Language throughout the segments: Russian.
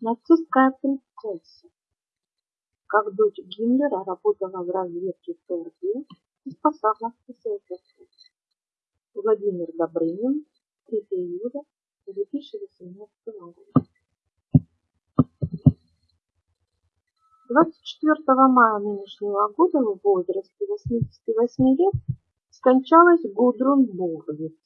нацистская принцесса. Как дочь Гиммлера работала в разведке ФРГ и спасала СССР. Владимир Добрынин, 3 июля 2018 года. 24 мая нынешнего года в возрасте 88 лет скончалась Гудрун Бурвиц.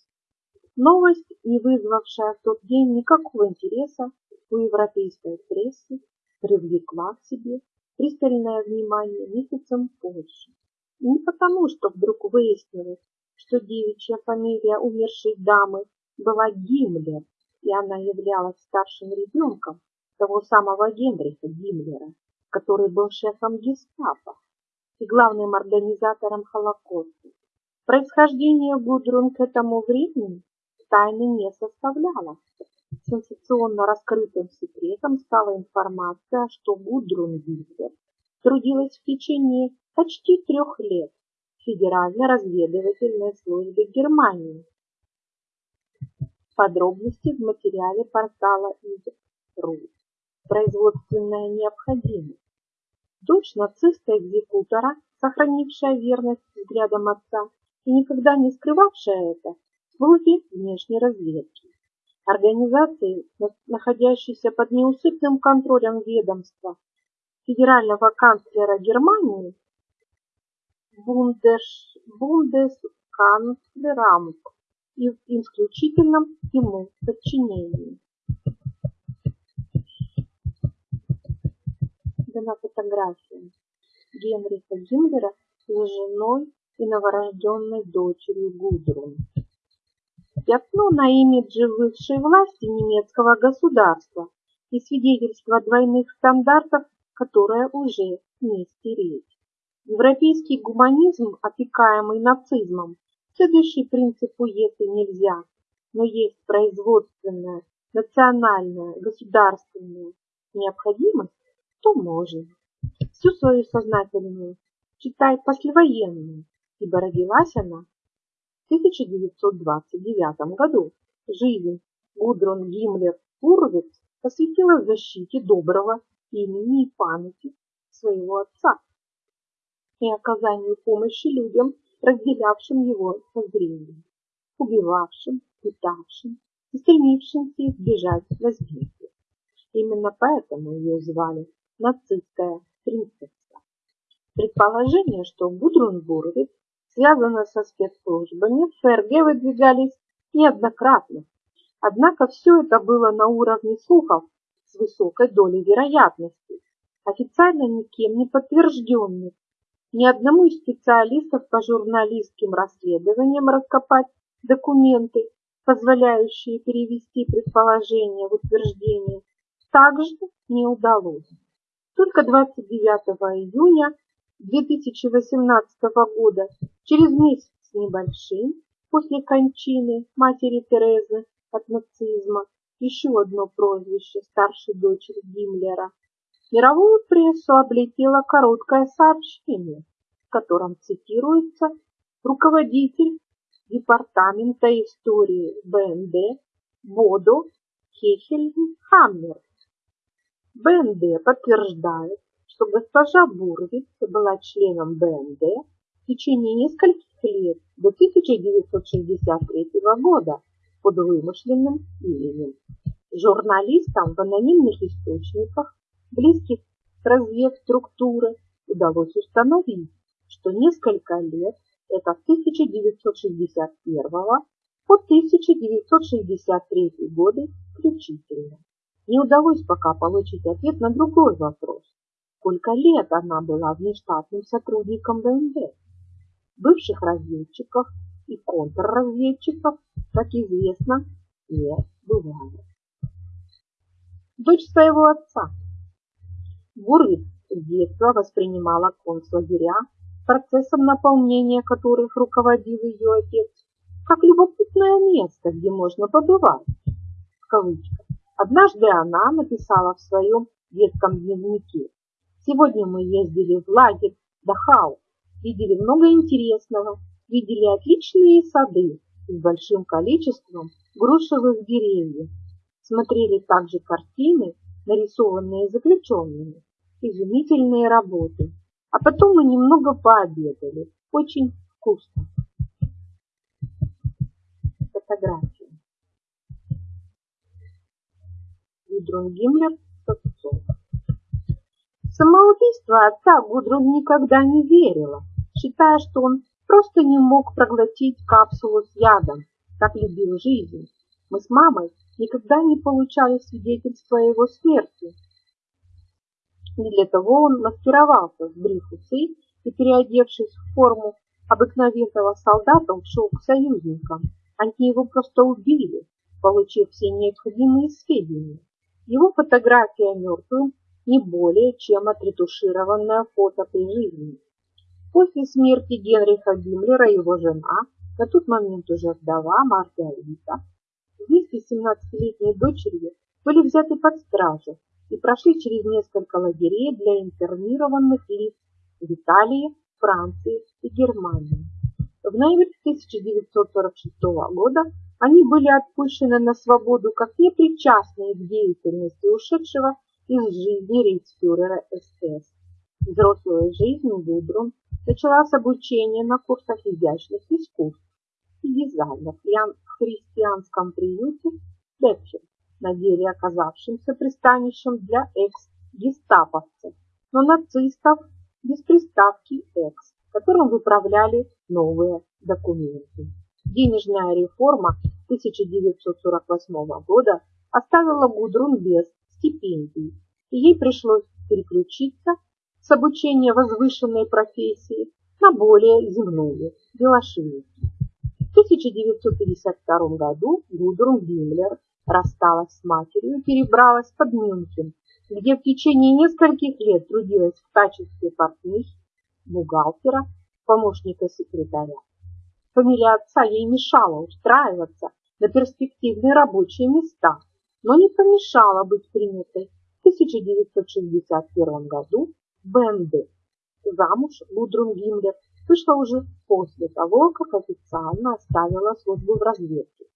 Новость, не вызвавшая в тот день никакого интереса у европейской прессы, привлекла к себе пристальное внимание месяцем позже. Не потому, что вдруг выяснилось, что девичья фамилия умершей дамы была Гиммлер, и она являлась старшим ребенком того самого Генриха Гиммлера, который был шефом гестапо и главным организатором Холокоста. Происхождение Гудрун к этому времени тайны не составляло. Сенсационно раскрытым секретом стала информация, что Гудрун Гитлер трудилась в течение почти трех лет в Федеральной разведывательной службе Германии. Подробности в материале портала ИД.ру. Производственная необходимость. Дочь нациста-экзекутора, сохранившая верность взглядам отца и никогда не скрывавшая это, службе внешней разведки. Организации, находящейся под неусыпным контролем ведомства федерального канцлера Германии Бундеш, Бундесканцлерамт и в исключительном ему подчинении. Дана фотография Генриха Гиммлера с женой и новорожденной дочерью Гудрун. Пятно на имидже высшей власти немецкого государства и свидетельство двойных стандартов, которое уже не стереть. Европейский гуманизм, опекаемый нацизмом, следующий принципу «если нельзя», но есть производственная, национальная, государственная необходимость, то можно. Всю свою сознательную, читай послевоенную, ибо родилась она 1929 году. Жизнь Гудрун Гиммлер Урвиц посвятила защите доброго имени и памяти своего отца и оказанию помощи людям, разделявшим его воззрение, убивавшим, пытавшим и стремившимся избежать возмездия. Именно поэтому ее звали нацистская принцесса. Предположение, что Гудрун Буровец связано со спецслужбами, в ФРГ выдвигались неоднократно. Однако все это было на уровне слухов с высокой долей вероятности, официально никем не подтвержденных. Ни одному из специалистов по журналистским расследованиям раскопать документы, позволяющие перевести предположение в утверждение, также не удалось. Только 29 июня 2018 года, через месяц с небольшим, после кончины матери Терезы от нацизма, еще одно прозвище старшей дочери Гиммлера, мировую прессу облетело короткое сообщение, в котором цитируется руководитель департамента истории БНД Бодо Хехельхаммер. БНД подтверждает, что госпожа Бурвиц была членом БНД в течение нескольких лет до 1963 года под вымышленным именем. Журналистам в анонимных источниках, близких к разведструктуры, удалось установить, что несколько лет, это с 1961 по 1963 годы включительно, не удалось пока получить ответ на другой вопрос сколько лет она была внештатным сотрудником ВНД. Бывших разведчиков и контрразведчиков, как известно, не бывает. Дочь своего отца. Бурвиц с детства воспринимала концлагеря, процессом наполнения которых руководил ее отец, как любопытное место, где можно побывать. В кавычках. Однажды она написала в своем детском дневнике Сегодня мы ездили в лагерь Дахау, видели много интересного, видели отличные сады с большим количеством грушевых деревьев, смотрели также картины нарисованные заключенными. Изумительные работы. А потом мы немного пообедали. Очень вкусно. Фотография. Гудрун Гиммлер. Самоубийство отца Гудрун никогда не верила, считая, что он просто не мог проглотить капсулу с ядом, так любил жизнь. Мы с мамой никогда не получали свидетельства о его смерти. И для того он маскировался, сбрив усы и переодевшись в форму обыкновенного солдата, ушел к союзникам. Они его просто убили, получив все необходимые сведения. Его фотография мертвым не более, чем отретушированное фото при жизни. После смерти Генриха Гиммлера его жена, на тот момент уже вдова Маргарита, вместе с 17-летней дочерью были взяты под стражу и прошли через несколько лагерей для интернированных лиц в Италии, Франции и Германии. В ноябре 1946 года они были отпущены на свободу как непричастные к деятельности ушедшего из жизни рейхсфюрера СС. Взрослую жизнь Гудрун начала с обучения на курсах изящных искусств и дизайна в христианском приюте Бекчер, на деле оказавшимся пристанищем для экс-гестаповцев, но нацистов без приставки «экс», которым выправляли новые документы. Денежная реформа 1948 года оставила Гудрун без стипендий, и ей пришлось переключиться с обучения возвышенной профессии на более земную – велошвейки. В 1952 году Гудрун Гиммлер рассталась с матерью и перебралась под Мюнхен, где в течение нескольких лет трудилась в качестве портнихи, бухгалтера, помощника секретаря. Фамилия отца ей мешала устраиваться на перспективные рабочие места, но не помешала быть принятой в 1961 году БНД. Замуж Гудрун Гиммлер вышла уже после того, как официально оставила службу в разведке.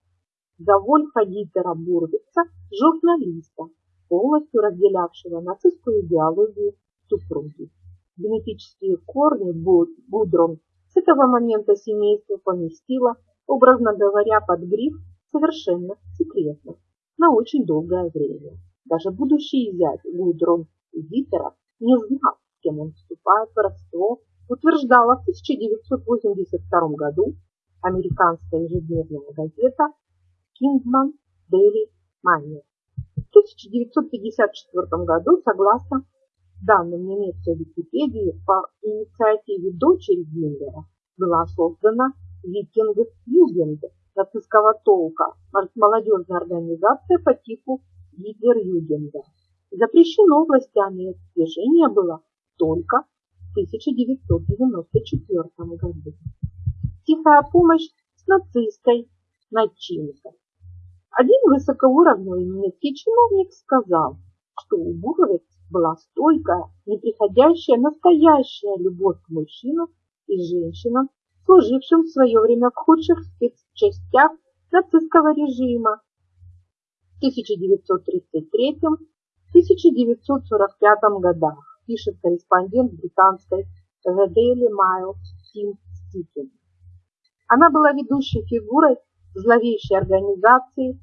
За Вольфа Дитера Бурвица, журналиста, полностью разделявшего нацистскую идеологию супруги. Генетические корни Гудрун с этого момента семейство поместило, образно говоря, под гриф совершенно секретно, на очень долгое время. Даже будущий зять Гудрун Дитера не знал, с кем он вступает в родство утверждала в 1982 году американская ежедневная газета Kingman Daily Miner. В 1954 году, согласно данным немецкой Википедии, по инициативе дочери Гиммлера была создана Викинг Югенд нацистского толка, молодежная организация по типу Гитлер-Югенда. Запрещено властями движение было только 1994 году. Тихая помощь с нацистской начинкой. Один высокоуровневый немецкий чиновник сказал, что у Буровец была стойкая, неприходящая, настоящая любовь к мужчинам и женщинам, служившим в свое время в худших спецчастях нацистского режима. В 1933-1945 годах пишет корреспондент британской The Daily Mail Тим Стикин. Она была ведущей фигурой зловещей организации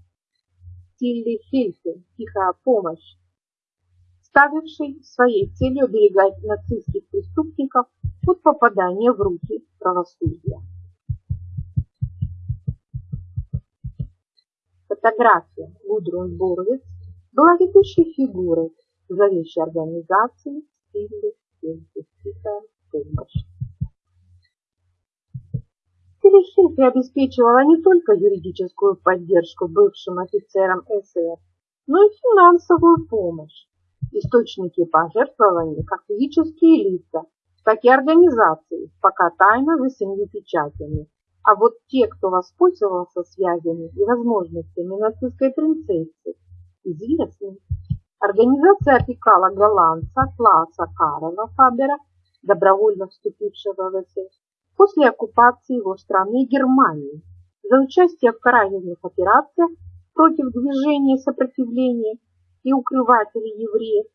Тилли Хельфи «Тихая помощь», ставившей своей целью оберегать нацистских преступников от попадания в руки правосудия. Фотография Гудрун Боровец была ведущей фигурой зловещей организации или психическая помощь. Телехинки обеспечивала не только юридическую поддержку бывшим офицерам СС, но и финансовую помощь. Источники пожертвований как физические лица, так и организации, пока тайно за семью печатями. А вот те, кто воспользовался связями и возможностями нацистской принцессы, известны. Организация опекала голландца Клауса Карла Фабера, добровольно вступившего в СС, после оккупации его страны Германии за участие в карательных операциях против движения сопротивления и укрыватель евреев,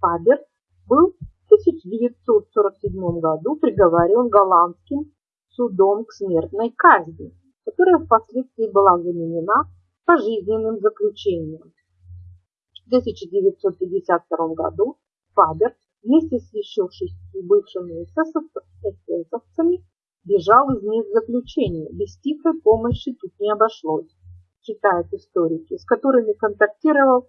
Фабер был в 1947 году приговорен голландским судом к смертной казни, которая впоследствии была заменена пожизненным заключением. В 1952 году Фабер вместе с еще шестью бывшими эсэсовцами бежал из мест заключения. Без тихой помощи тут не обошлось, читают историки, с которыми контактировал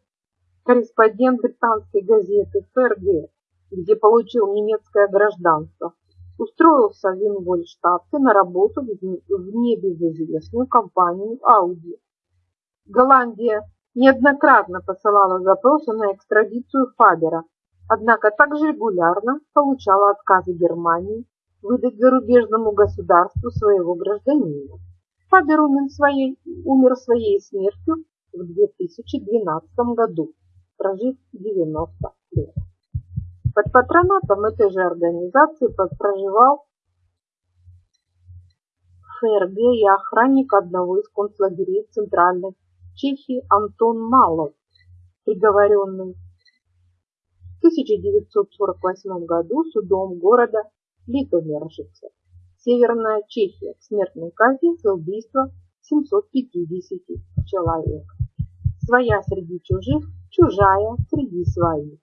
корреспондент британской газеты ФРГ, где получил немецкое гражданство. Устроился в Вингольштадте на работу в небезызвестную компанию Audi. Голландия неоднократно посылала запросы на экстрадицию Фабера, однако также регулярно получала отказы Германии выдать зарубежному государству своего гражданина. Фабер умер своей, умер своей смертью в 2012 году, прожив 90 лет. Под патронатом этой же организации проживал ФРГ и охранник одного из концлагерей Центральной Чехии Антон Малов, приговоренный в 1948 году судом города Литовержице, Северная Чехия, к смертной казни за убийство 750 человек. Своя среди чужих, чужая среди своих.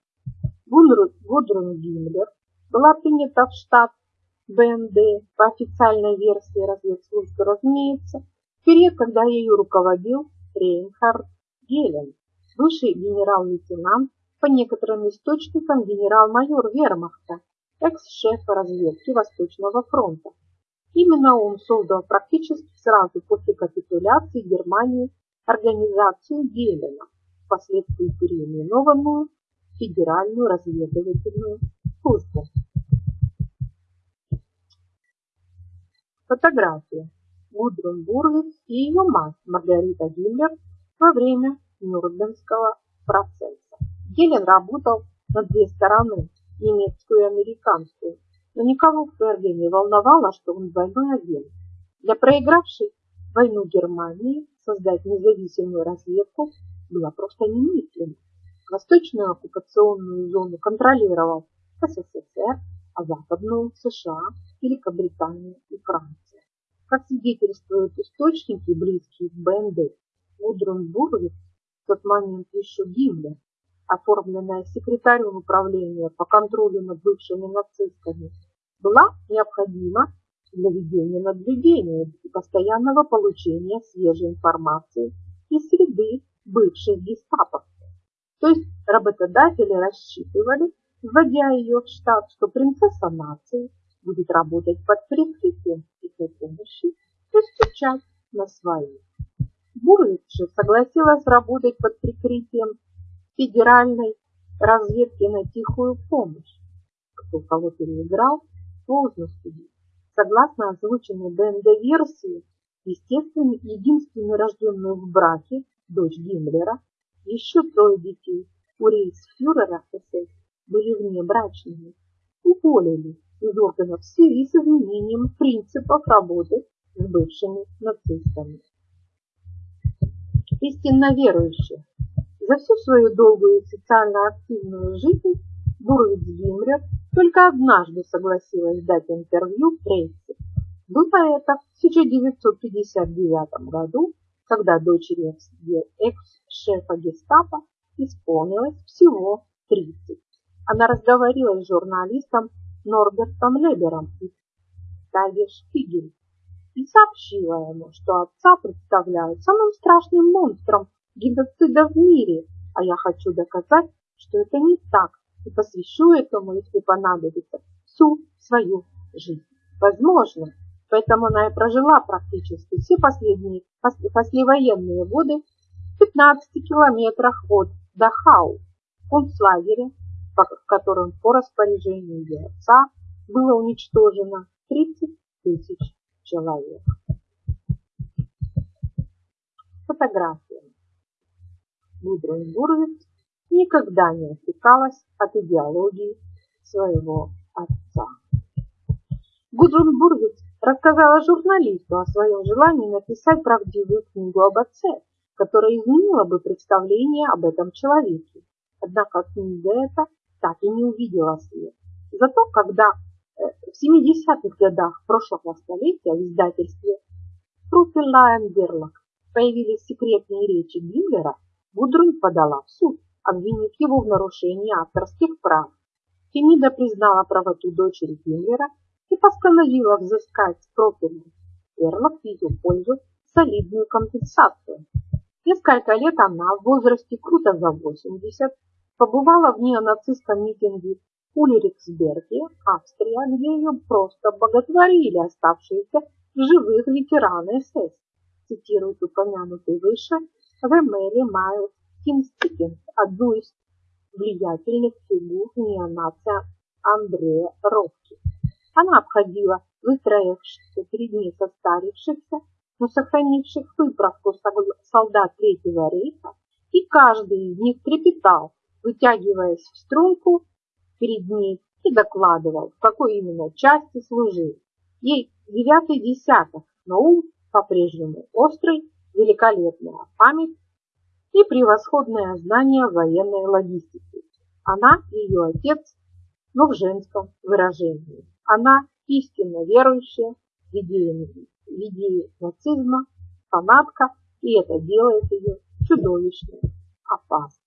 Гудрун Гиммлер была принята в штат БНД по официальной версии разведслужбы, разумеется, в период, когда ею руководил Рейнхард Гелен, бывший генерал-лейтенант, по некоторым источникам генерал-майор Вермахта, экс-шеф разведки Восточного фронта. Именно он создал практически сразу после капитуляции Германии организацию Гелена, впоследствии переименованную Федеральную разведывательную службу. Фотография. Гудрун Бурвиц и ее мать Маргарита Гиммлер во время Нюрнбергского процесса. Гелен работал на две стороны, немецкую и американскую, но никого в ФРГ не волновало, что он двойной агент. Для проигравшей войну Германии создать независимую разведку было просто немыслимо. Восточную оккупационную зону контролировал СССР, а западную США, Великобритания и Франция. Как свидетельствуют источники, близкие к БНД, Гудрун Бурвик, в тот момент еще Гиммлер, оформленная секретарем управления по контролю над бывшими нацистами, была необходима для ведения наблюдения и постоянного получения свежей информации из среды бывших гестаповцев. То есть работодатели рассчитывали, вводя ее в штат, что принцесса нации будет работать под прикрытием их помощи и стучать на своих. Же согласилась работать под прикрытием федеральной разведки на тихую помощь. Кто кого переиграл, поздно судить. Согласно озвученной БНД-версии, естественно, единственной рожденной в браке, дочь Гиммлера, еще трое детей у рейхсфюрера СС были внебрачными, уволили из органов в связи с изменением принципов работы с бывшими нацистами. Истинно верующие. За всю свою долгую социально активную жизнь Буровиц Гиммлер только однажды согласилась дать интервью прессе. Было это в 1959 году, когда дочери экс-шефа гестапо исполнилось всего 30. Она разговаривала с журналистом Норбертом Лебером из Таге Шпигель и сообщила ему, что отца представляют самым страшным монстром геноцида в мире, а я хочу доказать, что это не так, и посвящу этому, если понадобится, всю свою жизнь. Возможно, поэтому она и прожила практически все последние послевоенные годы в 15 километрах от Дахау, концлагеря, в котором по распоряжению ее отца было уничтожено 30 тысяч человек. Фотография. Гудрун Бурвиц никогда не отвлекалась от идеологии своего отца. Гудрун Бурвиц рассказала журналисту о своем желании написать правдивую книгу об отце, которая изменила бы представление об этом человеке Однако книга эта так и не увидела свет. Зато когда э, в 70-х годах прошлого столетия в издательстве Труфелайн Берлок появились секретные речи Гиммлера, Гудрун подала в суд, обвинив его в нарушении авторских прав. Фемида признала правоту дочери Гиммлера и постановила взыскать с Профеля Берлок в ее пользу солидную компенсацию. Несколько лет она в возрасте круто за 80 побывала в неонацистском митинге Ульриксберге, Австрия, где ее просто боготворили оставшиеся живых ветераны СС. Цитирует упомянутый выше Вемели Майлз Кинстикин, одну из влиятельных фигур неонация Андрея Ровки. Она обходила выстроившихся перед ней состарившихся но сохранивших выправку солдат Третьего рейха, и каждый из них трепетал, вытягиваясь в струнку перед ней и докладывал, в какой именно части служил. Ей девятый десяток, но ум по-прежнему острый, великолепная память и превосходное знание военной логистики. Она и ее отец, но в женском выражении. Она истинно верующая в идеи нацизма, фанатка, и это делает ее чудовищно опасной.